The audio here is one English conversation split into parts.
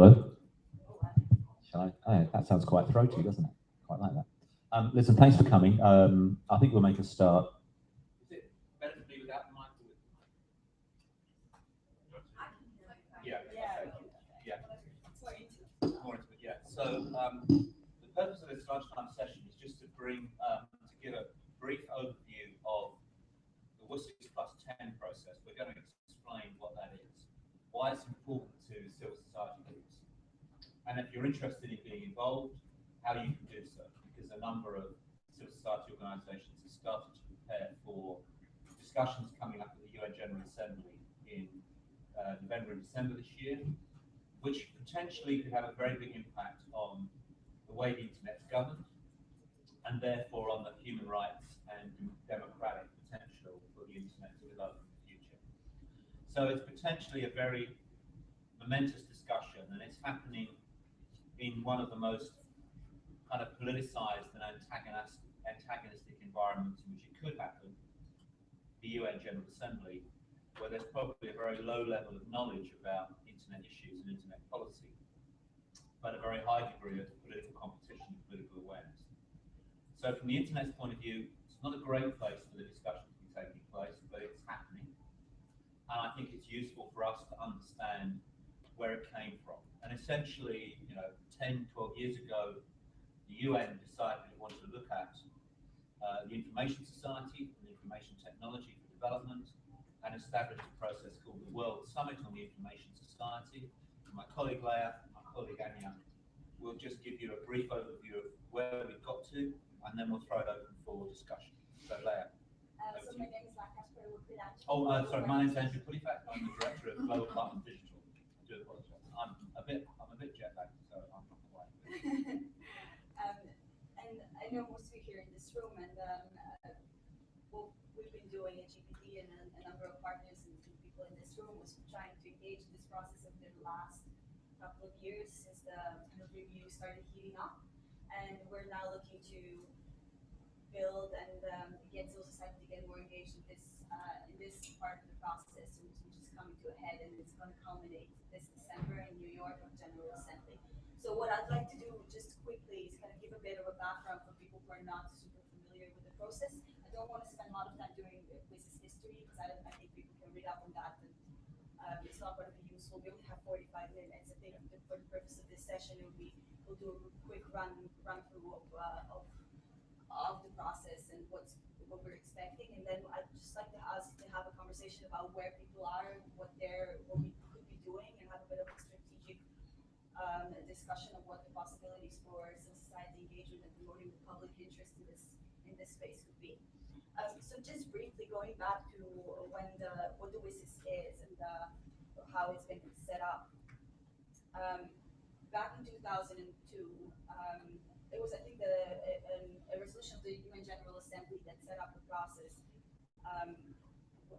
Hello? Shall I? Oh, that sounds quite throaty, doesn't it? Quite like that. Um, listen, thanks for coming. Um, I think we'll make a start. Is it better to be without the mic? Yeah. Yeah. Yeah. So, um, the purpose of this lunchtime session is just to bring, um, to give a brief overview of the WSIS plus ten process. We're going to explain what that is, why it's important to civil society and if you're interested in being involved, how you can do so, because a number of civil society organisations have started to prepare for discussions coming up at the UN General Assembly in uh, November and December this year, which potentially could have a very big impact on the way the internet's governed, and therefore on the human rights and democratic potential for the internet to develop in the future. So it's potentially a very momentous discussion, and it's happening in one of the most kind of politicized and antagonistic, antagonistic environments in which it could happen, the UN General Assembly, where there's probably a very low level of knowledge about internet issues and internet policy, but a very high degree of political competition and political awareness. So from the internet's point of view, it's not a great place for the discussion to be taking place, but it's happening. And I think it's useful for us to understand where it came from. And essentially, you know, 10, 12 years ago, the UN decided it wanted to look at uh, the Information Society and Information Technology for Development and established a process called the World Summit on the Information Society. And my colleague Leah, my colleague Anya, will just give you a brief overview of where we've got to, and then we'll throw it open for discussion. So Leah. Uh, so my name is Oh, uh, sorry, my name is Andrew Puddephatt. I'm the director of Global Partners Digital. I do apologize. I'm a bit, I'm a bit jet lagged, I'm not quite. know most of you here in this room, and um, uh, what we've been doing at GPD and a, a, number of partners and people in this room was trying to engage in this process over the last couple of years since the kind of review started heating up. And we're now looking to build and um, get civil society to get more engaged in this uh, in this part of the process, which, which is coming to a head, and it's going to culminate this December in New York on General Assembly. So what I'd like to do just quickly is kind of give a bit of a background for people who are not super familiar with the process. I don't want to spend a lot of time doing WSIS history because I, I, think people can read up on that and um, it's not going to be useful. We only have 45 minutes. I think for the purpose of this session, it will be, we'll do a quick run run through of, uh, of, of the process and what's what we're expecting. And then I'd just like to ask to have a conversation about where people are, what they're, what we could be doing, and have a bit of um, a discussion of what the possibilities for civil society engagement and promoting the public interest in this in this space could be. Um, so just briefly going back to when the what the WSIS is and uh, how it's been set up. Um, back in 2002, um, it was I think the, a, a, resolution of the UN General Assembly that set up the process um,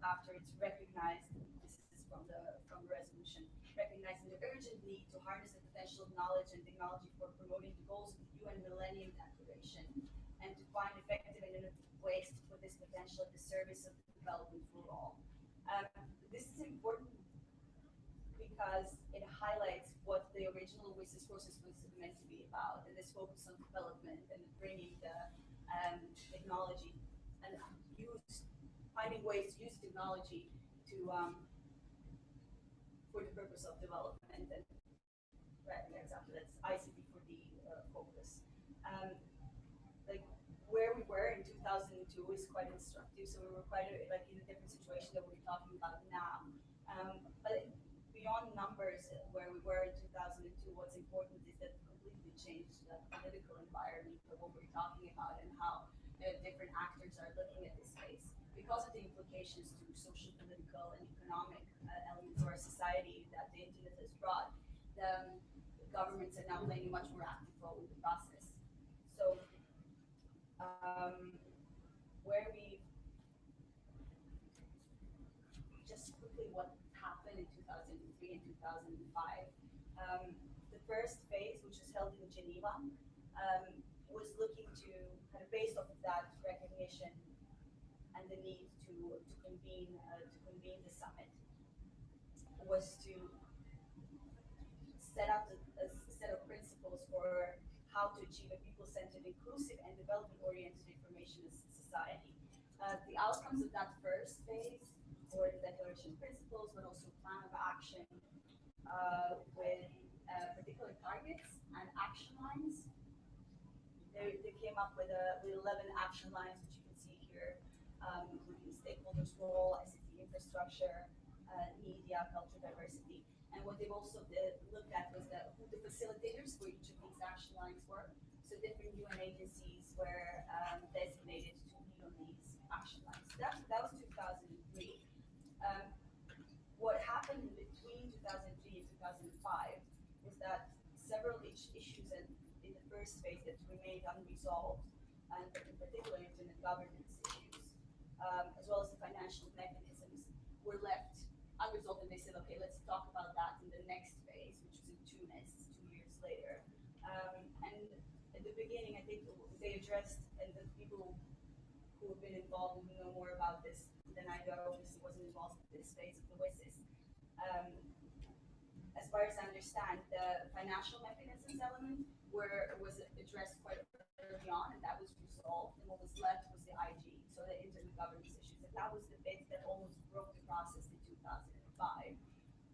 after it's recognized. This is from the from the resolution recognizing the urgent need to harness the potential of knowledge and technology for promoting the goals of the UN Millennium Declaration and to find effective and innovative ways to put this potential at the service of development for all. Um, this is important because it highlights what the original WSIS process was meant to be about, and this focus on development and bringing the um, technology and use, finding ways to use technology to um, for the purpose of development. And right, an example that's ICT for the uh, focus. Um, like where we were in 2002 is quite instructive. So we were quite a, like in a different situation that we're talking about now. Um, but beyond numbers, where we were in 2002, what's important is that completely changed the political environment of what we're talking about and how uh, different actors are looking at this space the implications to social, political, and economic uh, elements of our society that the internet has brought, the, governments are now playing a much more active role in the process. So, um, where we just quickly what happened in 2003 and 2005. Um, the first phase, which was held in Geneva, um, was looking to kind of based off of that recognition the need to, to convene uh, to convene the summit was to set up principles for how to achieve a people-centered, inclusive, and development-oriented information society. Uh, the outcomes of that first phase were the declaration principles, but also plan of action uh, with uh, particular targets and action lines. They, they came up with, a, with 11 action lines, which you can see here, um, including stakeholders' role, ICT infrastructure, uh, media, culture, diversity. And what they've also did, looked at was the, who the facilitators for each of these action lines were. So different UN agencies were um, designated to lead on these action lines. That, that was 2003. Um, what happened between 2003 and 2005 is that several issues in, in the first phase that remained unresolved, and in particular internet governance um, as well as the financial mechanisms, were left unresolved, and they said, okay, let's talk about that in the next phase, which was in Tunis, two years later. Um, and at the beginning, I think they addressed, and the people who have been involved know more about this than I do, obviously wasn't involved in this phase of the WSIS. Um, as far as I understand, the financial mechanisms element were, was addressed quite early on, and that was resolved, and what was left was the IG, so the internet governance issues, and that was the bit that almost broke the process in two thousand and five.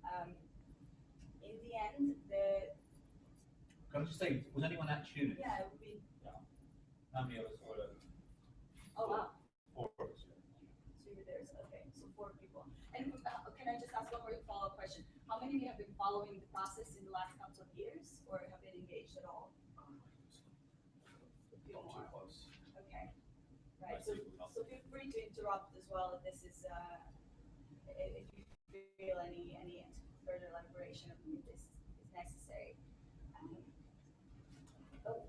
Um, in the end, the, Can I just say, was anyone at Tunis? yeah, it would be, How many of us were there? oh wow, Four of us. So you were there, so, okay, so four people. And uh, can I just ask one more follow-up question? How many of you have been following the process in the last couple of years, or have been engaged at all? Not too close. Okay, right, so, so feel free to interrupt as well if this is, uh, if you feel any, any further elaboration of this is necessary. Um, Oh,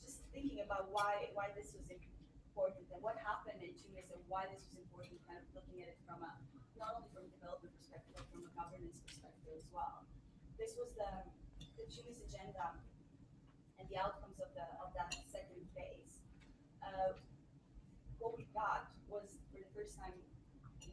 just thinking about why, why this was important and what happened in Tunis and why this was important, kind of looking at it from a, not only from a development perspective, but from a governance perspective as well. This was the, the Tunis agenda and the outcomes of the, of that second phase. Uh, what we got was for the first time,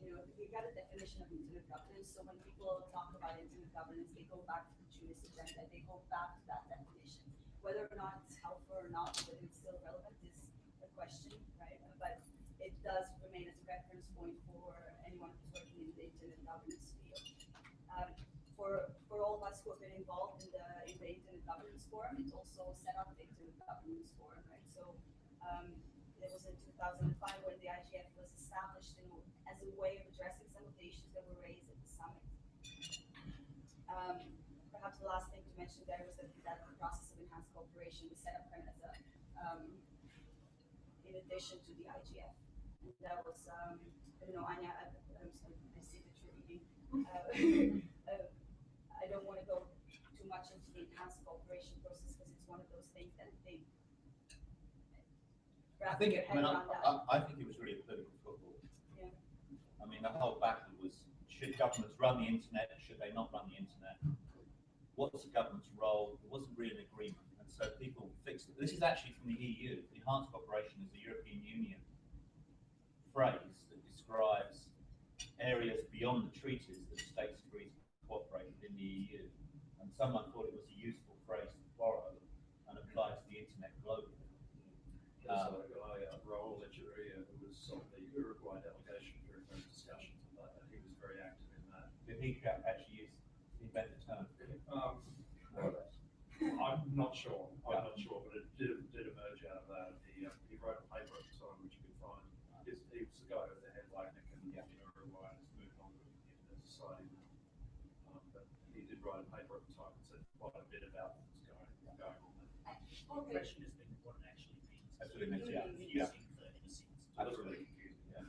you know, we got a definition of internet governance. So when people talk about internet governance, they go back to the Tunis agenda, they go back to that definition. Whether or not it's helpful or not, whether it's still relevant is a question, right? But it does remain as a reference point for anyone who's working in the internet governance field. Um, for, for all of us who have been involved in the, in the Internet Governance Forum, it also set up the Internet Governance Forum, right? So, um, it was in two thousand and five when the IGF was established in, as a way of addressing some of the issues that were raised at the summit. Um, perhaps the last thing to mention there was that, the process of enhanced cooperation was set up as a, um, in addition to the IGF. And that was, um, I don't know, Anya, I, I'm sorry, I see that you're reading. Uh, uh, I don't want to go too much into the enhanced cooperation process because it's one of those things that they. I think, it- I mean, I. I, I think it was really a political football. Yeah. I mean, the whole battle was, should governments run the internet, should they not run the internet? What's the government's role? There wasn't really an agreement, and so people fixed it. This is actually from the EU. Enhanced cooperation is the European Union phrase that describes areas beyond the treaties that states agree to cooperate within the EU. And someone thought it was a useful phrase to borrow and apply to the. There's a guy, uh, Raúl Echeberría, who was on the Uruguay delegation during those discussions, and that, he was very active in that. Did he actually use, invent the term? Um, More or less. I'm not sure, I'm Yeah. not sure, but it did, did emerge out of that. He, uh, he wrote a paper at the time, which you can find. He's, he was the guy with the head lightning in, Yeah. in Uruguay and has moved on to the internet society now. Um, but he did write a paper at the time and said quite a bit about what was going, going on there. Okay, question has been what it actually means. That's what it means, yeah. Yeah. Using the innocence. Absolutely yeah.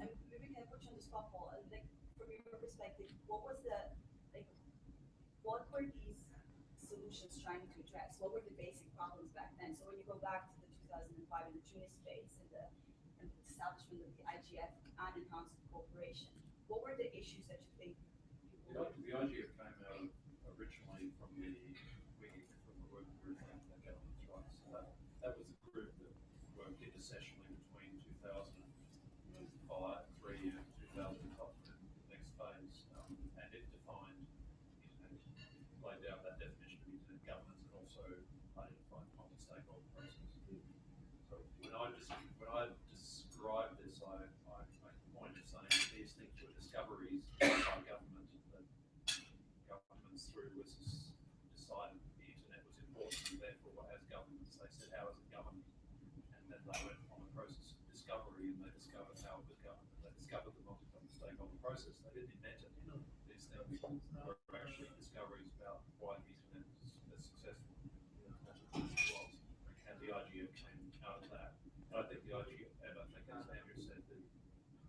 and maybe can I put you on the spot, Paul, and like, from your perspective, what was the, like, what were these solutions trying to address? What were the basic problems back then? So when you go back to the two thousand and five and the Tunis phase and the, and the establishment of the IGF and enhanced cooperation, what were the issues that you think The, people were? I- the IGF came out originally from the, we, from the working group on the government's rights. So that, that was a group that worked intersessionally between two thousand and five, three, and two thousand up to the next phase. Um, and it defined, internet, laid out that definition of internet governance and also discoveries by government that governments through WSIS decided the internet was important and therefore as governments, they said, how is it governed? And then they went on a process of discovery and they discovered how it was governed. They discovered the multi-stakeholder process. They didn't invent it. These things were actually discoveries about why the internet was as successful as it was. And the IGF came out of that. And I think the IGF, and I think as Andrew said, that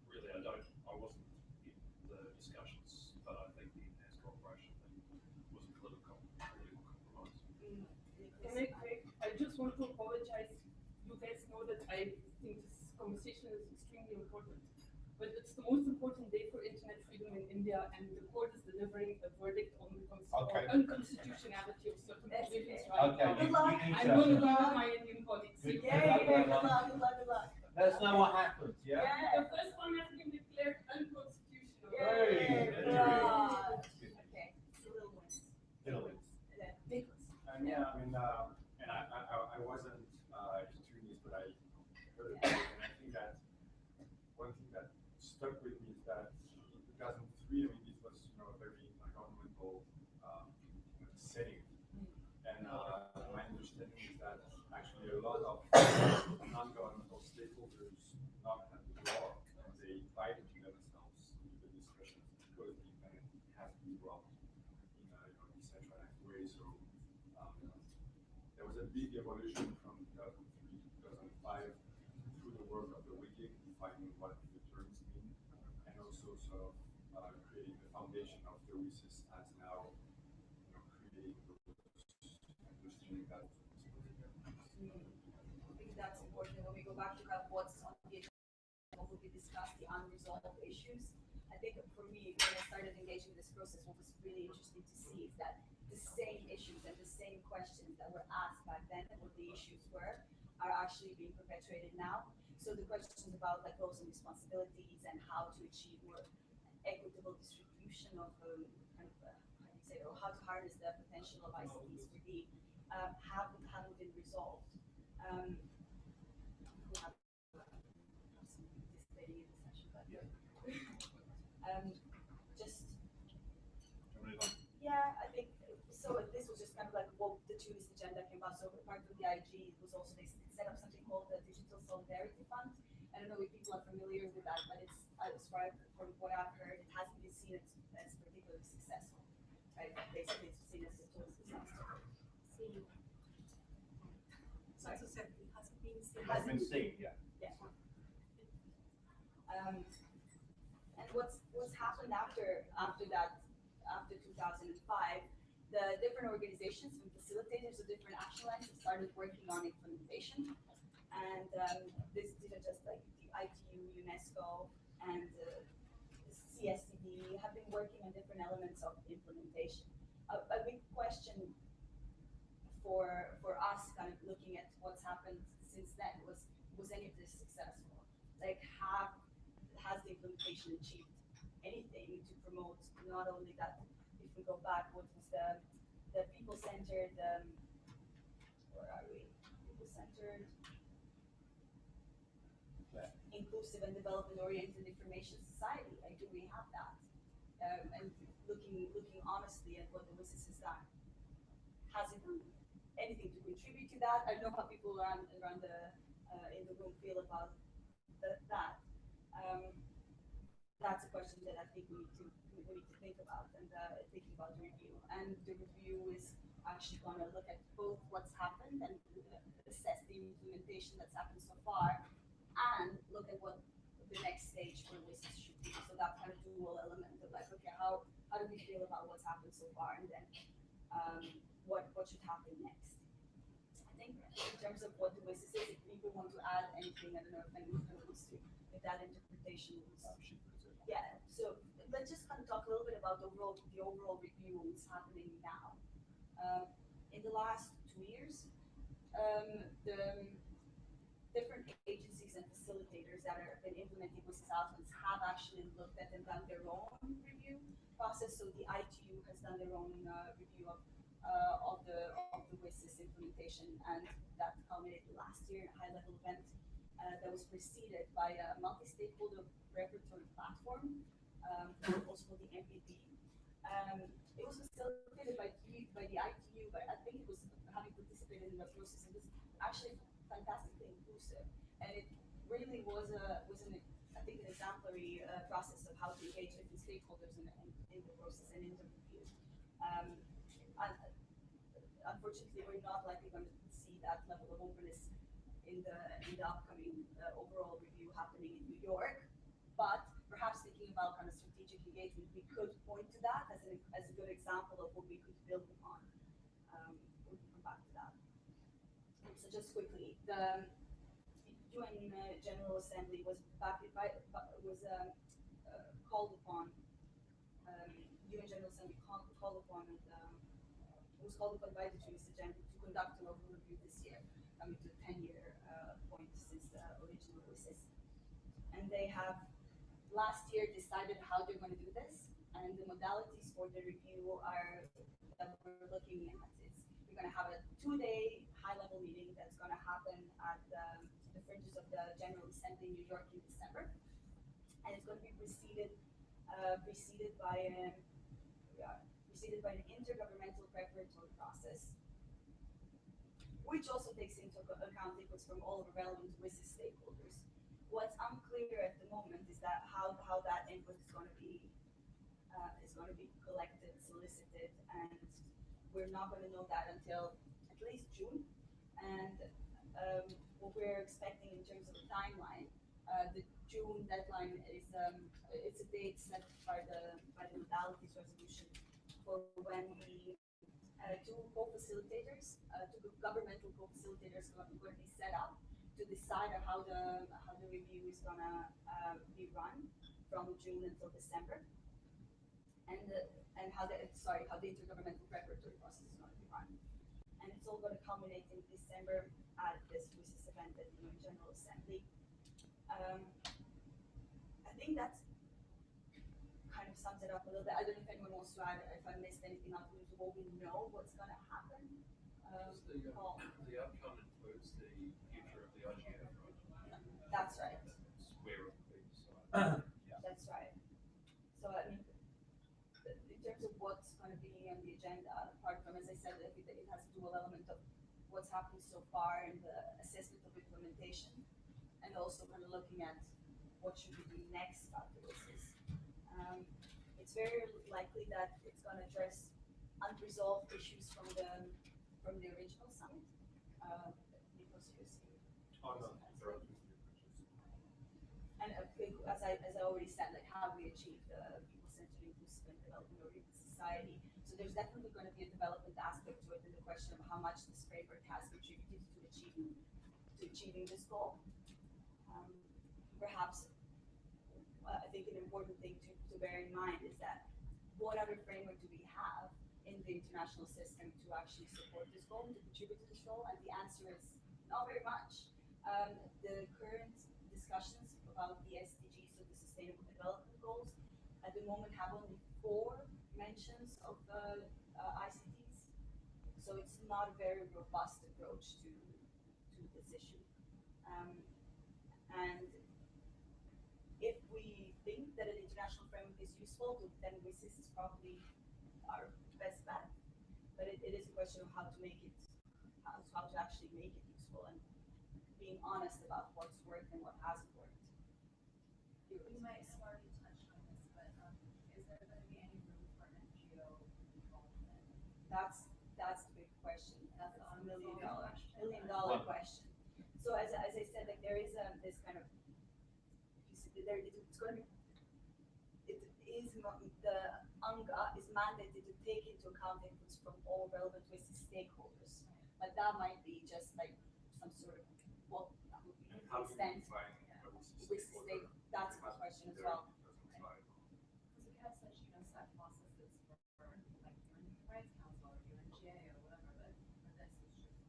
really I don't, I wasn't in the discussions, but I think the enhanced cooperation thing was a political, political compromise. Can I, I, I just want to apologize. You guys know that I think this conversation is extremely important. But it's the most important day for internet freedom in India and the court is delivering a verdict on the cons- Okay. unconstitutionality of certain That's provisions okay. right Okay, now. you, you I'm going to to, go with my Indian colleagues. Good. Yeah, yeah, yeah, good luck, good luck, good luck. let us know what happens, yeah? The first one has been declared unconstitutional. Hey, Yay, very good. good. Okay, it's a little ones. Little ones. Yeah, big ones. Um, yeah, I mean, uh, and I, I, I- I wasn't, uh, doing this, but I heard it, and I think that one thing that stuck with me is that in two thousand three, I mean, this was, you know, a very governmental, um, setting. And, uh, my understanding is that actually a lot of non-governmental stakeholders the door, and they invited themselves in a, way, so, um, there was a big evolution from 2003 to 2005 through the work of the WGIG, defining what the terms mean, and also sort of uh, creating the foundation of the WSIS as now, you know, creating those understanding that. I think that's important when we go back to kind of what's on the agenda, discussed, the unresolved issues. I think for me, when I started engaging in this process, what was really interesting to see is that the same issues and the same questions that were asked back then and what the issues were are actually being perpetuated now. So the questions about like roles and responsibilities and how to achieve more equitable distribution of um, kind of uh, how you say or how to harness the potential of ICTs for the um, haven't haven't been resolved. Um, who have some participating in the session, but um, just yeah, I think so. This was just kind of like what the Tunis agenda came about. So part of the IG was also they set up something called the Digital Solidarity Fund. I don't know if people are familiar with that, but it's as far from what I've heard, it hasn't been seen as, as particularly successful. Right? Basically, it's seen as a total disaster. See. So I said, it hasn't been seen. hasn't been seen, yeah. Yeah. Um, and what's, what's happened after, after that, after two thousand and five, the different organizations and facilitators of different action lines have started working on implementation. And, um, this didn't just like the ITU, UNESCO, and, uh, CSTD have been working on different elements of implementation. A, a big question for, for us, kind of looking at what's happened since then, was, was any of this successful? Like, have, has the implementation achieved anything to promote not only that, if we go back, what was the, the people-centered, um, where are we? People-centered, inclusive and development-oriented information society, like, do we have that? Um, and looking, looking honestly at what the WSIS has done, has it done anything to contribute to that? I don't know how people around, around the, uh, in the room feel about the, that. Um, that's a question that I think we need to, we need to think about and, uh, thinking about the review. And the review is actually gonna look at both what's happened and uh, assess the implementation that's happened so far and look at what the next stage for WSIS should be. So that kind of dual element of like, okay, how, how do we feel about what's happened so far and then, um, what, what should happen next? I think in terms of what the WSIS is, if people want to add anything, I don't know if anyone wants to, if that interpretation. Yeah, so let's just kind of talk a little bit about the overall, the overall review and what's happening now. Um, in the last two years, um, the different agencies and facilitators that have been implementing WSIS outcomes have actually looked at and done their own review process. So the ITU has done their own uh, review of uh, of the of the WSIS implementation, and that culminated last year in a high-level event uh, that was preceded by a multi-stakeholder preparatory platform um, also called the MPP. Um, it was facilitated by, the- by the ITU, but I think it was having participated in the process, it was actually fantastically inclusive. And it really was a, was an, I think, an exemplary, uh, process of how to engage different stakeholders in, in, in the process and in the review. Um, un- unfortunately, we're not likely going to see that level of openness in the, in the upcoming, uh, overall review happening in New York. But perhaps thinking about kind of strategic engagement, we could point to that as an, as a good example of what we could build upon. Um, we can come back to that. So just quickly, the UN uh, General Assembly was back, by, was, um, uh, called upon, um, UN General Assembly called, upon, um, was called upon by the Tunis agenda to conduct an overall review this year, coming to the ten-year, uh, point since the original WSIS. And they have last year decided how they're going to do this, and the modalities for the review are that we're looking at is we're going to have a two-day high-level meeting that's going to happen at the, the fringes of the General Assembly in New York in December, and it's going to be preceded uh, preceded by um, yeah, preceded by an intergovernmental preparatory process, which also takes into account inputs from all of the relevant WSIS stakeholders what's unclear at the moment is that how, how that input is going to be uh, is going to be collected, solicited, and we're not going to know that until at least June. And um, what we're expecting in terms of the timeline, uh, the June deadline is um, it's a date set by the by the modalities resolution for when the uh, two co-facilitators, two governmental co-facilitators going set up to decide how the how the review is gonna uh, be run from June until December, and and how the sorry how the intergovernmental preparatory process is gonna be run, and it's all gonna culminate in December at this WSIS event at the General Assembly. Um, I think that's sums it up a little bit. I don't know if anyone wants to add if I missed anything out of what we know what's gonna happen. Um, the, uh, the outcome includes the future of the IGF, right? That's right. That's where it will be decided. That's right. So I mean, in terms of what's gonna be on the agenda, apart from, as I said, I think that it has a dual element of what's happened so far and the assessment of implementation, and also kind of looking at what should we do next after this is. Um, it's very likely that it's gonna address unresolved issues from the, from the original summit. Uh, Nikos, you see. Oh, no, there are two And big, as I, as I already said, like how we achieve the people-centered inclusive and development oriented society. So there's definitely going to be a development aspect to it and the question of how much this framework has contributed to achieving, to achieving this goal. Um, perhaps, uh, I think an important thing to, to bear in mind is that what other framework do we have in the international system to actually support this goal, to contribute to this goal? And the answer is not very much. Um, the current discussions about the SDGs, so the Sustainable Development Goals, at the moment have only four mentions of uh, uh, ICTs. So it's not a very robust approach to, to this issue. Um, and think that an international framework is useful, then WSIS is probably our best bet. But it, it is a question of how to make it, how, how to actually make it useful and being honest about what's worked and what hasn't worked. You might have already touched on this, but, um, is there gonna be any room for NGO involvement? That's, that's the big question. That's a million ongoing dollar, question. million dollar question. So as, as I said, like there is um this kind of, there, it's gonna be, it is, the UNGA is mandated to take into account inputs from all relevant WSIS stakeholders. But that might be just like some sort of, well, that would be And how do you extent, define a WSIS stake, that's It my question as well. because it's like- Because we have such, you know, set processes for, for like UN Human Rights Council or UNGA or whatever, but for this it's just like unprepared.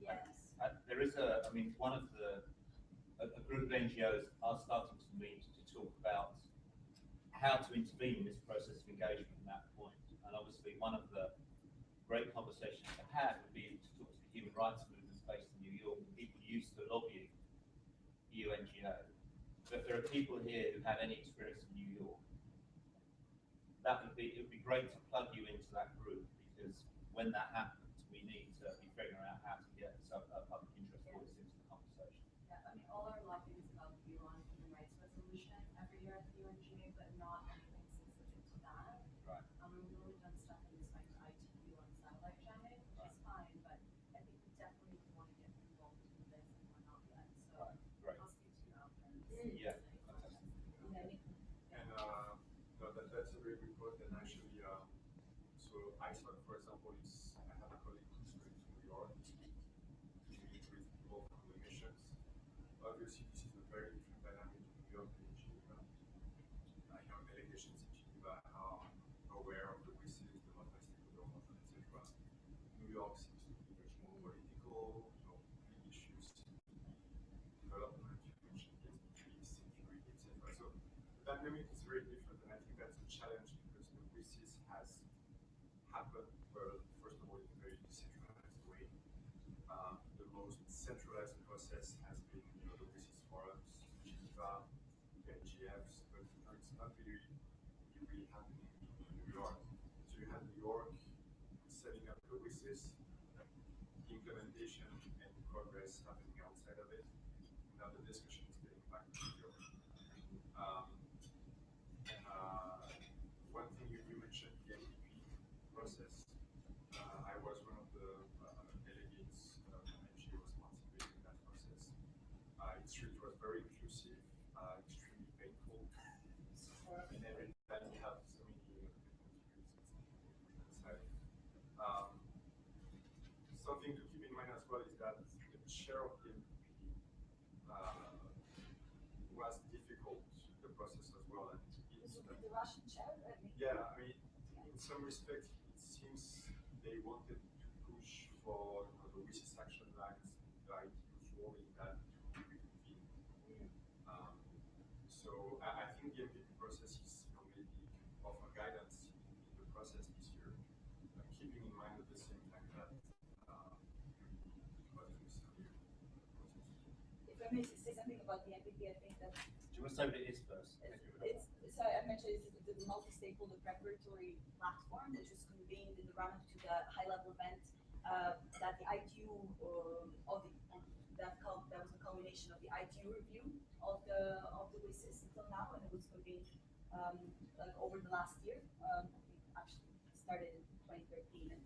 Yes. Uh, there is a, I mean, one of the, a, a group of NGOs are starting to meet to talk about how to intervene in this process of engagement from that point. And obviously, one of the great conversations to have would be to talk to the human rights movements based in New York, the people used to lobby UNGA, to So if there are people here who have any experience in New York, that would be, it would be great to plug you into that group because when that happens, we need to be figuring out how to get some, uh, public interest voice into the conversation. Yeah, I mean, all our lobbying is about the UN human rights resolution every year at the UNGA, but not anything specific to that. Right. Um, we've really done stuff in respect to ITU on satellite jamming, which is fine, but I think we definitely want to get involved in this and we're not yet, so Right, great. I'll speak to you after. Yeah, And, uh, no, that, that's a very good point, and actually, um, so ISOC, for example, is, I have a colleague who's going to New York to meet with people from the missions. Obviously, this is a very different dynamic in New York than in Geneva. I know delegations in Geneva are aware of the WSIS, the multi-stakeholder model, et cetera. New York seems to be much more political, you know, big issues, development, you mentioned SDGs, security, et cetera. So the dynamic is very different, and I think that's a challenge because the WSIS has happened, well, first of all, in a very decentralized way. Um, the most centralized process has been, you know, the WSIS forums, Geneva, IGFs, but you know, it's not really, really happening in New York. So you have New York setting up the WSIS, the implementation and progress happening outside of it. Now the discussion is getting back to New York. Um, and uh, one thing you, you mentioned, the MPP process. Uh, I was one of the uh, delegates uh, from NGOs participating in that process. Uh, it's true, it was very inclusive, uh, extremely painful. And every time you have so many different views, it's inside. Um, something to keep in mind as well is that chair of the MPP uh, was difficult, the process as well. And it's, the Russian chair, yeah, I mean, in some respects, it seems they wanted to push for you know, the WSIS action lines, ITU's role that to reconvene. Um, so I, I think the MPP process is, you know, maybe offer guidance in, in the process this year, uh, keeping in mind at the same time that uh, what is here. If I may say something about the MPP, I think that Do you it is first? It's, it's, so I mentioned it's the multi-stakeholder preparatory platform that was convened in the run-up to the high-level event, uh, that the ITU, um, of the, um, that that was a culmination of the ITU review of the, of the WSIS until now, and it was convened, um, like over the last year, um, actually started in twenty thirteen and,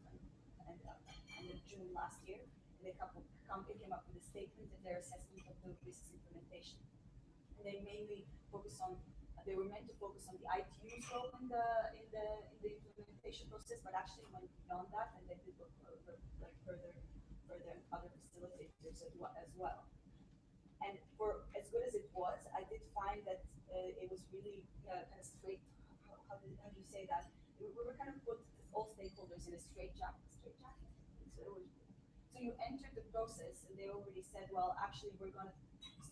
and, uh, and in June last year. And they couple, come, came up with a statement in their assessment of the WSIS implementation. And they mainly focus on, they were meant to focus on the ITU's role in the, in the, in the implementation process, but actually went beyond that and they did look for- like further, further other facilitators as well. And for as good as it was, I did find that uh, it was really uh, kind of straight. How, how, do, how do you say that? We, we were kind of put all stakeholders in a straight jacket. Straight jacket. So, so you entered the process, and they already said, well, actually, we're going to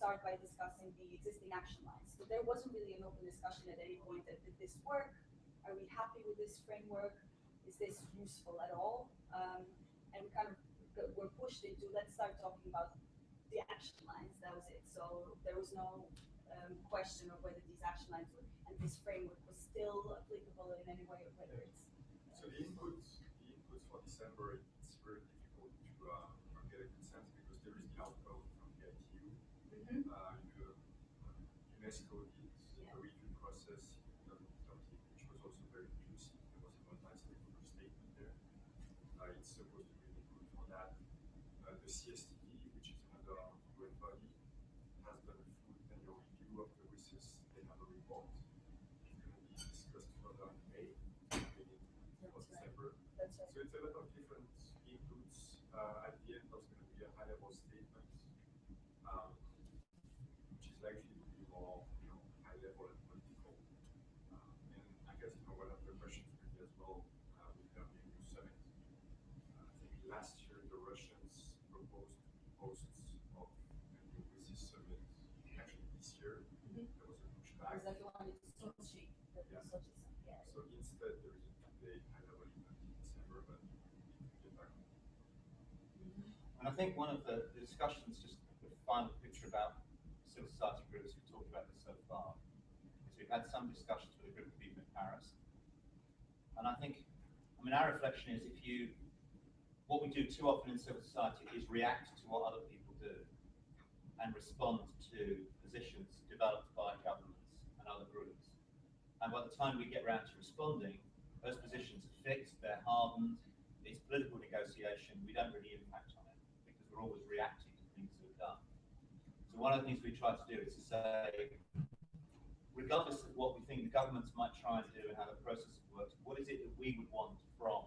start by discussing the existing action lines. But there wasn't really an open discussion at any point. That did this work? Are we happy with this framework? Is this useful at all? Um, and we kind of were pushed into let's start talking about the action lines. That was it. So there was no um, question of whether these action lines were, and this framework was still applicable in any way, or whether it's. So the inputs, the inputs for December, it's very difficult to uh, get a consensus because there is the outcome from the ITU. Mhm. Uh, the, uh, UNESCO did Yeah. a review process in 2013, which was also very inclusive. There was a multi-stakeholder statement there. Uh, it's supposed to be really good for that. Uh, the CSTD, which is another UN body, has done a full annual review of the WSIS. They have a report. It's going to be discussed further in May, beginning of That's right. December. That's right. So it's a lot of different Uh, inputs. Uh, at the end, there's going to be a high-level statement, um, which is likely to be more, you know, high-level and political. Um, and I guess, you know, one of the questions could be as well, uh, with the EU summit. Uh, I think last year the Russians proposed hosts of the new WSIS summit. Actually, this year, Mhm. there was a pushback. Was that the one in Sochi? That Yeah. was Sochi, yeah. So instead, there is a two-day high-level event in December, but we need to get back on. Mhm. And I think one of the discussions, just the final picture about civil society groups who've talked about this so far is we've had some discussions with a group of people in Paris. And I think, I mean, our reflection is if you, what we do too often in civil society is react to what other people do and respond to positions developed by governments and other groups. And by the time we get around to responding, those positions are fixed, they're hardened, it's political negotiation, we don't really impact on it because we're always reacting to things that are done. So one of the things we try to do is to say, regardless of what we think the governments might try and do and how the process works, what is it that we would want from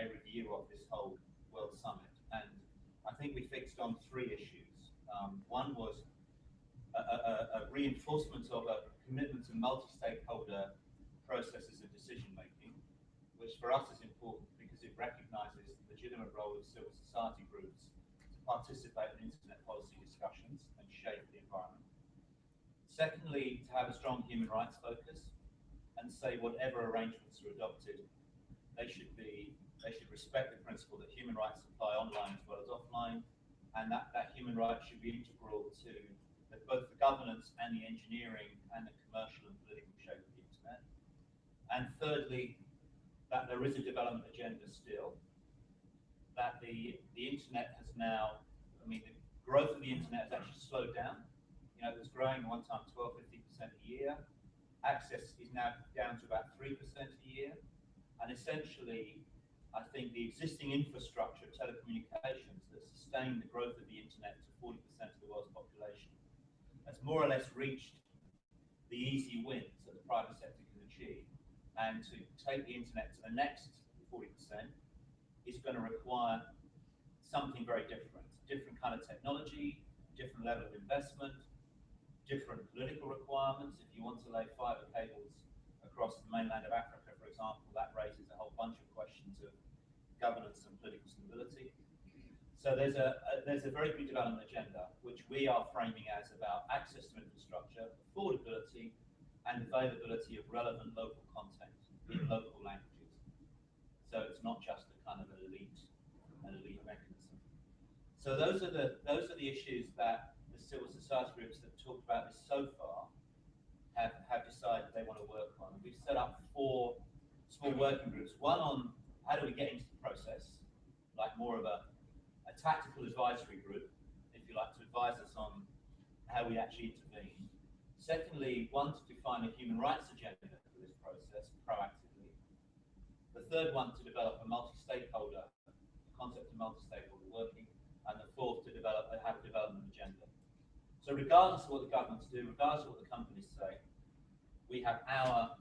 a review of this whole World Summit? And I think we fixed on three issues. Um, one was a, a, a- reinforcement of a commitment to multi-stakeholder processes of decision making, which for us is important because it recognises the legitimate role of civil society groups participate in internet policy discussions and shape the environment. Secondly, to have a strong human rights focus and say whatever arrangements are adopted, they should be, they should respect the principle that human rights apply online as well as offline, and that, that human rights should be integral to the, both the governance and the engineering and the commercial and political shape of the internet. And thirdly, that there is a development agenda still, that the, the internet has now, I mean, the growth of the internet has actually slowed down. You know, it was growing one time 12, 15% a year. Access is now down to about 3% a year. And essentially, I think the existing infrastructure of telecommunications that sustain the growth of the internet to 40% of the world's population has more or less reached the easy wins that the private sector can achieve. And to take the internet to the next 40% is going to require something very different. Different kind of technology, different level of investment, different political requirements. If you want to lay fiber cables across the mainland of Africa, for example, that raises a whole bunch of questions of governance and political stability. So there's a, a there's a very big development agenda which we are framing as about access to infrastructure, affordability, and availability of relevant local content in local languages. So it's not just a kind of an elite, an elite mechanism. So those are the those are the issues that the civil society groups that have talked about this so far have, have decided they want to work on. We've set up four small working groups. One on how do we get into the process, like more of a, a tactical advisory group, if you like, to advise us on how we actually intervene. Secondly, one to define a human rights agenda for this process proactively. The third one to develop a multi-stakeholder, concept of multi-stakeholder working, and the fourth to develop a have a development agenda. So regardless of what the governments do, regardless of what the companies say, we have our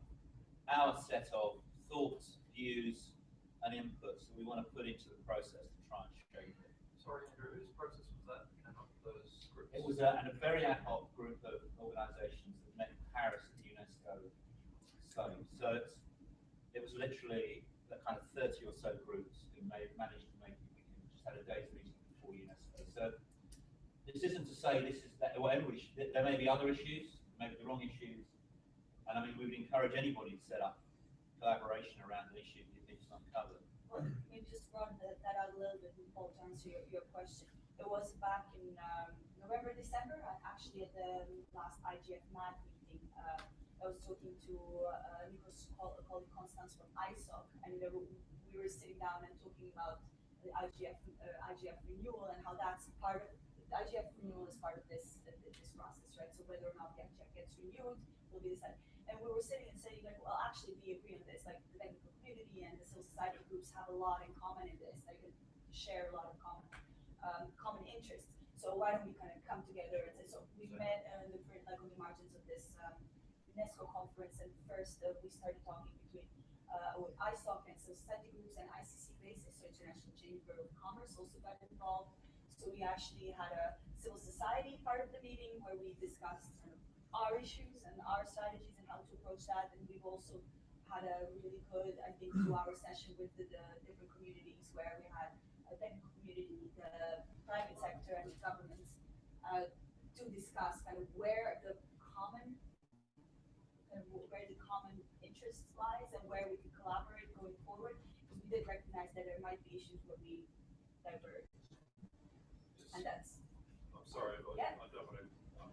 our set of thoughts, views, and inputs that we want to put into the process to try and shape it. Sorry, Andrew, whose process was that? And not those groups? It was a, and a very ad hoc group of organisations that met in Paris at the UNESCO. So it's, it was literally the kind of 30 or so groups who may, managed to make it. We just had a day's meeting before UNESCO. So this isn't to say this is that, well, should, there may be other issues, maybe the wrong issues. And I mean, we would encourage anybody to set up collaboration around an issue if you is uncovered. Well, maybe just run that, out a little bit, Paul, to answer your, your question. It was back in um, November, December, actually at the last IGF MAG meeting, uh, I was talking to uh, Nikos Col- colleague Constance from ISOC, and we were sitting down and talking about the IGF, uh, IGF renewal and how that's part of, the IGF renewal is part of this, uh, this process, right? So whether or not the IGF gets renewed will be decided. And we were sitting and saying like, well, actually we agree on this, like the technical community and the civil society groups have a lot in common in this, they can share a lot of common, um, common interests. So why don't we kind of come together and say, so we met uh, the, like on the margins of this, um, UNESCO conference and first uh, we started talking between, uh, with ISOC and civil study groups and ICC basis, so International Chamber of Commerce also got involved. So we actually had a civil society part of the meeting where we discussed of our issues and our strategies and how to approach that. And we've also had a really good, I think, two-hour session with the, the different communities where we had a technical community, the private sector, and governments uh, to discuss kind of where the common, kind of where the common lies and where we could collaborate going forward, because we did recognize that there might be issues where we diverge. And that's. I'm sorry, but yeah. I don't want to um,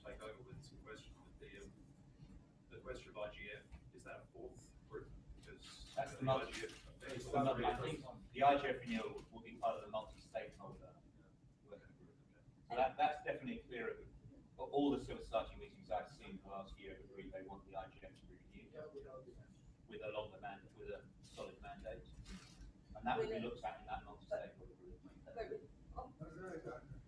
take over with some questions. But the, um, the question of IGF, is that a fourth group? Because that's the, the IGF. I think the IGF renewal will be part of the multi-stakeholder working group. So that, that's definitely clear. All the civil society meetings I've seen the last year agree they want the with a longer mandate, with a solid mandate. And that will be looked at in that multi-stakeholder group. But, oh,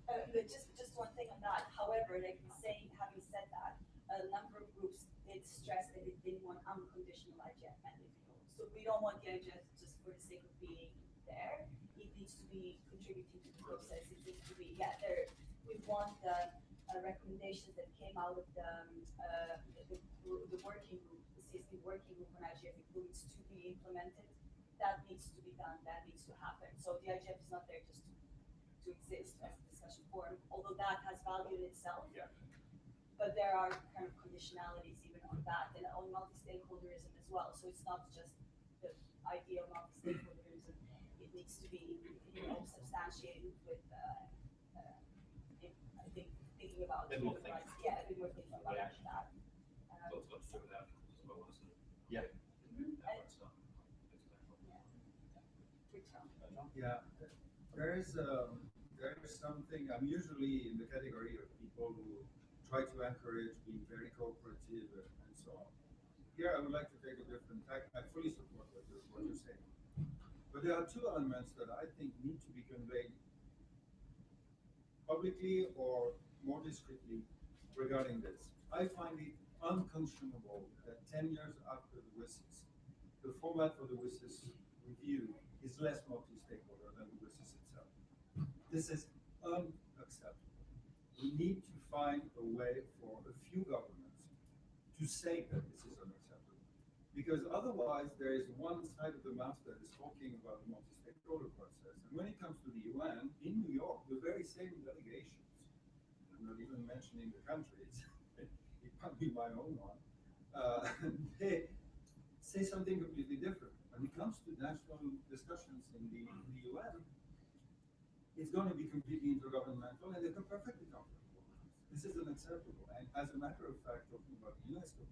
Uh, but just, just one thing on that, however, like saying, having said that, a number of groups did stress that they didn't want unconditional IGF mandate. So we don't want the IGF just for the sake of being there, it needs to be contributing to the process, it needs to be, yeah, there, we want the, uh, recommendations that came out of the, um, uh, the, the working group, the CSP working group on IGF includes to be implemented. That needs to be done, that needs to happen, so the IGF is not there just to to exist as a discussion forum, although that has value in itself. Yeah. But there are kind of conditionalities even on that and on multi-stakeholderism as well, so it's not just the idea of multi-stakeholderism. It needs to be, you know, substantiated with, uh, uh, I think, thinking about. More human thinking. rights. Yeah, a bit more thinking about Yeah. that. Um, Lots got to do with outcomes as well, isn't it? Yeah. Yeah, there is, um, there is something, I'm usually in the category of people who try to encourage being very cooperative and so on. Here, I would like to take a different tack, I fully support what you're, what you're saying. But there are two elements that I think need to be conveyed publicly or more discreetly regarding this. I find it unconscionable that ten years after the format for the WSIS review is less multi-stakeholder than the WSIS itself. This is unacceptable. We need to find a way for a few governments to say that this is unacceptable. Because otherwise, there is one side of the mouth that is talking about the multi-stakeholder process. And when it comes to the UN, in New York, the very same delegations, I'm not even mentioning the countries, it might be my own one, uh, they say something completely different. When it comes to national discussions in the, in the UN, it's going to be completely intergovernmental and they're perfectly comfortable. this. Is unacceptable. And as a matter of fact, talking about the UNESCO,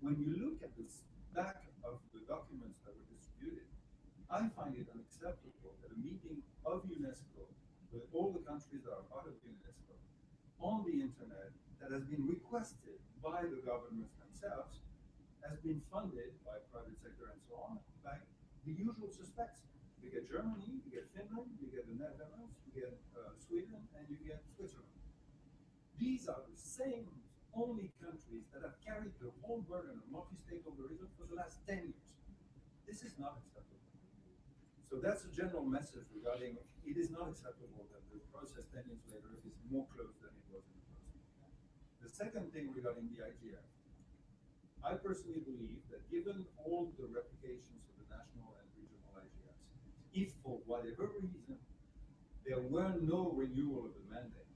when you look at the back of the documents that were distributed, I find it unacceptable that a meeting of UNESCO with all the countries that are part of UNESCO on the internet that has been requested by the governments themselves has been funded by private sector and so on by the usual suspects. You get Germany, you get Finland, you get the Netherlands, you get uh, Sweden, and you get Switzerland. These are the same only countries that have carried the whole burden of multi-stakeholderism for the last 10 years. This is not acceptable. So that's a general message regarding it is not acceptable that the process 10 years later is more closed than it was in the first. The second thing regarding the IGF, I personally believe that given all the replications of the national and regional IGFs, if for whatever reason there were no renewal of the mandate,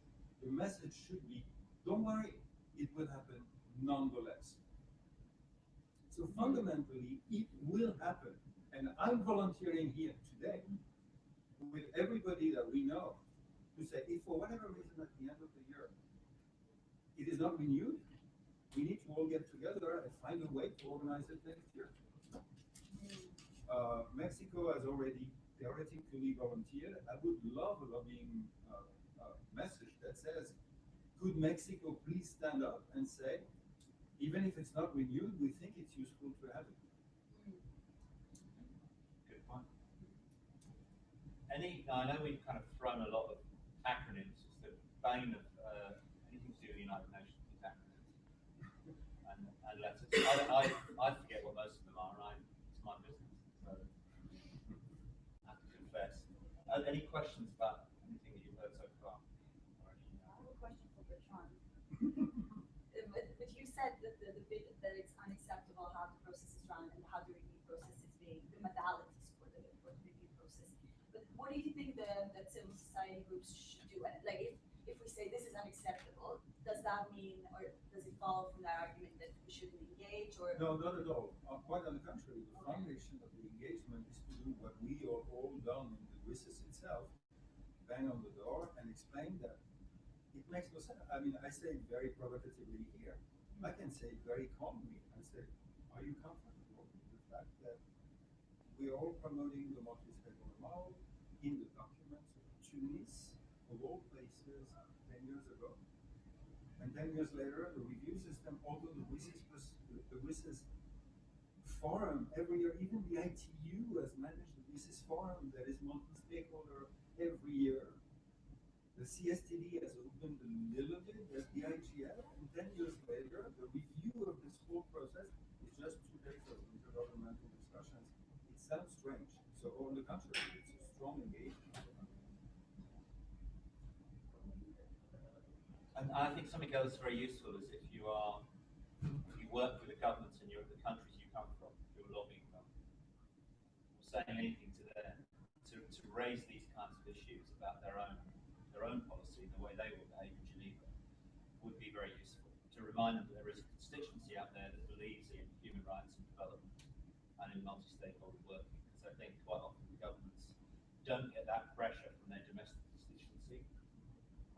the message should be, don't worry, it will happen nonetheless. So mm-hmm. fundamentally, it will happen. And I'm volunteering here today with everybody that we know to say, if for whatever reason at the end of the year, it is not renewed, we need to all get together and find a way to organize it next year. Uh, Mexico has already theoretically volunteered. I would love a lobbying uh, uh, message that says, could Mexico please stand up and say, even if it's not renewed, we think it's useful to have it. Good point. Any, now, I know we've kind of thrown a lot of acronyms, it's the bane of, uh, anything to do with the United Nations is acronyms. And, and letters, I, I, I forget what most of them are, I, it's my business, so. I have to confess. Uh, any questions about anything that you've heard so far? I have a question for Bertrand. But, but you said that the, the bit, that it's unacceptable how the process is run and how the review process is being, the modalities for the, for the review process. But what do you think the, that civil society groups should do? Like, if, if we say this is unacceptable, does that mean, or does it follow from that argument that we shouldn't engage or? No, not at all. Uh, quite on the contrary, the foundation of the engagement is to do what we are all done in the WSIS itself, bang on the door and explain that it makes no sense. I mean, I say it very provocatively here. I can say very calmly, I say, are you comfortable with the fact that we are all promoting the multi-stakeholder model in the documents of Tunis, of all places? And ten years later, the review system, although the WSIS, was- the WSIS forum every year, even the ITU has managed the WSIS forum that is multi-stakeholder every year. The CSTD has opened a little bit, as the IGF, and ten years later, the review of this whole process is just two days of intergovernmental discussions. It sounds strange, so on the contrary, it's a strong engagement. I think something else very useful is if you are, if you work with the governments in the countries you come from, you're lobbying them, or saying anything to them, to, to raise these kinds of issues about their own, their own policy and the way they will behave in Geneva, would be very useful. To remind them that there is a constituency out there that believes in human rights and development and in multi-stakeholder working, because I think quite often the governments don't get that pressure from their domestic constituency.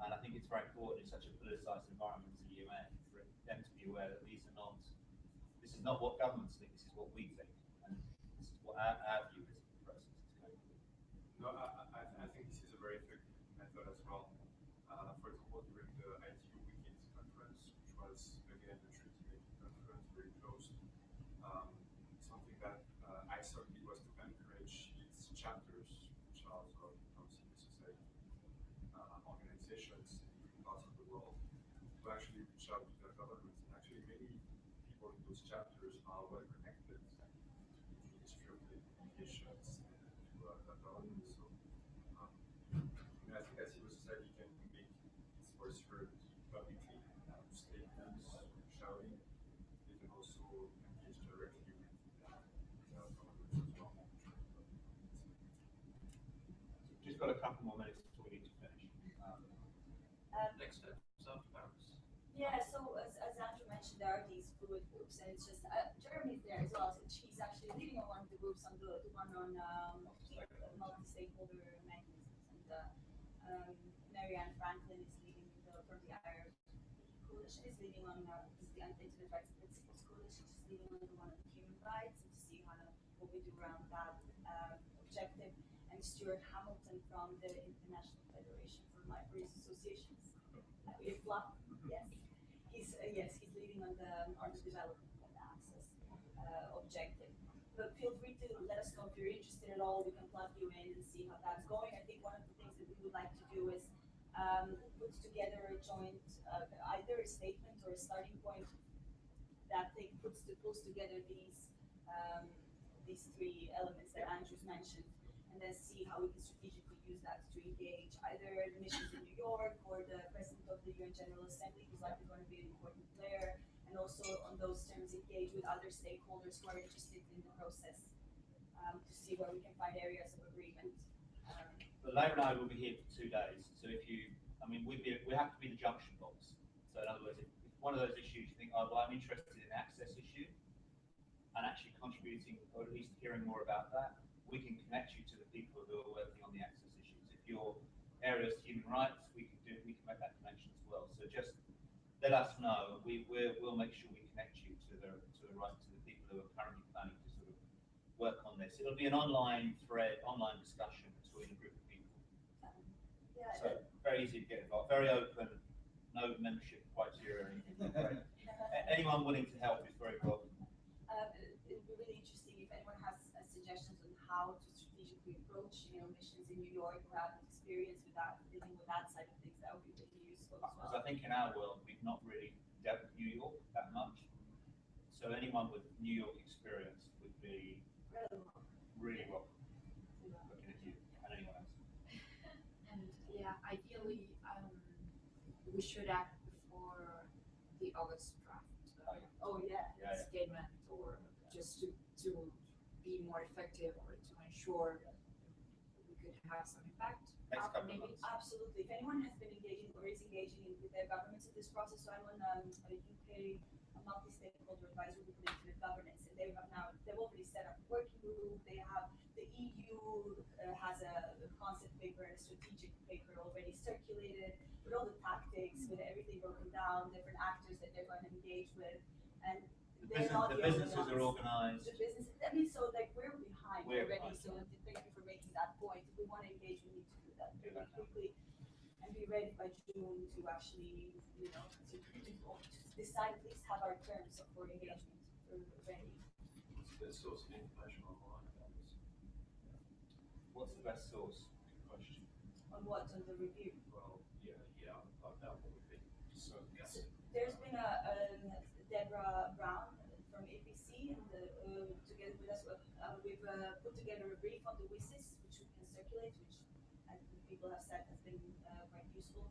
And I think it's very important in such a politicized environment as the UN for them to be aware that these are not, this is not what governments think, this is what we think. And this is what our, our view is of the process. No, I, I, I think this is a very effective method as well. Uh, for example, during the ITU WCIT conference, which was again a treaty making conference, very close, um, something that uh, ISOC did was to encourage its chapters, which are sort of from civil society uh, organizations in different parts of the world, to actually reach out to their governments. And actually, many people in those chapters are well connected to the Ministry of Communications and to uh, the government. So, um, you know, I think that civil society can make its voice heard publicly, um, statements, shouting. They can also engage directly with uh, with our governments as well. Just got a couple more minutes before we need to finish. Um, Um, Next step, after Paris. Yeah, so as, there are these fluid groups, and it's just uh, Jeremy's there as well. So she's actually leading on one of the groups on the, the one on um, multi-stakeholder mechanisms, and uh, um, Marianne Franklin is leading the from the IR coalition is leading on uh, the Internet Rights Principles Coalition. She's leading on the one on human rights and to see how what we do around that um, objective. And Stuart Hamilton from the International Federation for Libraries Associations. Uh, yes. He's, uh, yes, on the, on the development and access, uh, objective. But feel free to let us know if you're interested at all, we can plug you in and see how that's going. I think one of the things that we would like to do is, um, put together a joint, uh, either a statement or a starting point that puts, to, pulls together these, um, these three elements that Andrew's mentioned, and then see how we can strategically use that to engage either the missions in New York or the president of the UN General Assembly, who's likely going to be an important player, and also on those terms engage with other stakeholders who are interested in the process, um, to see where we can find areas of agreement. Um, and I will be here for two days, so if you, I mean, we'd be, we have to be the junction box. So in other words, if one of those issues you think, oh, well, I'm interested in access issue, and actually contributing, or at least hearing more about that, we can connect you to the people who are working on the access issues. If your area is human rights, we can do, we can make that connection as well. So just let us know, we, we're, we'll make sure we connect you to the, to the right, to the people who are currently planning to sort of work on this. It'll be an online thread, online discussion between a group of people. um, Yeah, So very easy to get involved, very open, no membership criteria or anything. Anyone willing to help is very welcome. Uh, it would be really interesting if anyone has uh, suggestions on how to strategically approach, you know, missions in New York who have experience with that, dealing with that side of things, that would be really useful as well. Because I think in our world, we've not really dealt with New York that much. So anyone with New York experience would be really welcome looking at you and anyone else. And yeah, ideally, um, we should act before the August draft. uh, Oh, yeah. Yeah, yeah. Statement or just to, to be more effective or to ensure we could have some impact. Next Uh, couple maybe- months. Absolutely. If anyone has been engaging or is engaging in, with their governments in this process, so I'm on um, a UK a multi-stakeholder advisory group on internet governance, and they have now they've already set up a working group. They have the EU uh, has a, a concept paper and a strategic paper already circulated. with all the tactics, with everything broken down, different actors that they're going to engage with, and The they're business, not the the only businesses are organized. The business, I mean, so like we're behind We're already, behind, so thank you for making that point. If we want to engage, we need to do that Do really that now. quickly and be ready by June to actually, you know, to, to, to decide, at least have our terms for engagement for ready. It's a good source of information online about this. What's the best source? Good question. On what, on the review? Well, yeah, yeah, about what we've been discussing. There's been a, um, Deborah Brown from APC and uh, together with us, uh, we've, uh, put together a brief on the WSIS, which we can circulate, which I think people have said has been, uh, quite useful.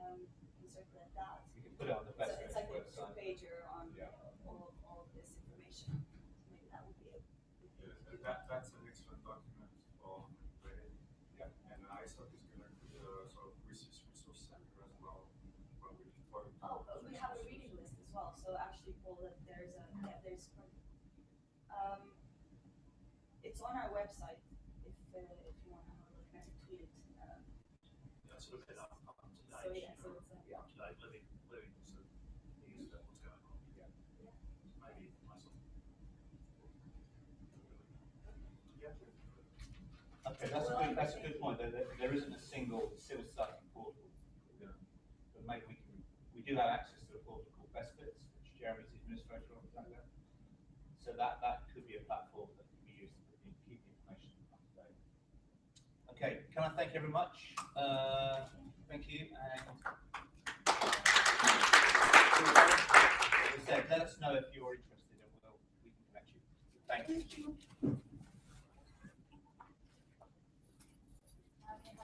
Um, we can circulate that. You can put it on the So it's like a website. two-pager on Yeah. all, all of this information. Maybe that would be a. That, that's an excellent document for Ready. Yeah. And ISOC is gonna put a sort of research resource center as well, where we can talk. Oh, but we have a reading list as well, so actually, Paul, that there's a, yeah, there's, um, it's on our website, if, uh, if you wanna have a look, I can tweet it, um, Yeah, sort of been up, up to so yeah, so it's, uh, up to date living, living sort of news about what's going on. Yeah. Yeah. Maybe nice one. Okay, that's a good, that's a good point. There, there, there isn't a single civil society portal. But maybe we can, we do have access to a portal called Best Bits, which Jeremy's the administrator of, is that correct? So that, that could be a platform that can be used to keep keep the information up to date. Okay, can I thank you very much? Uh, thank you and. Let us know if you're interested and we'll, we can connect you. Thank you.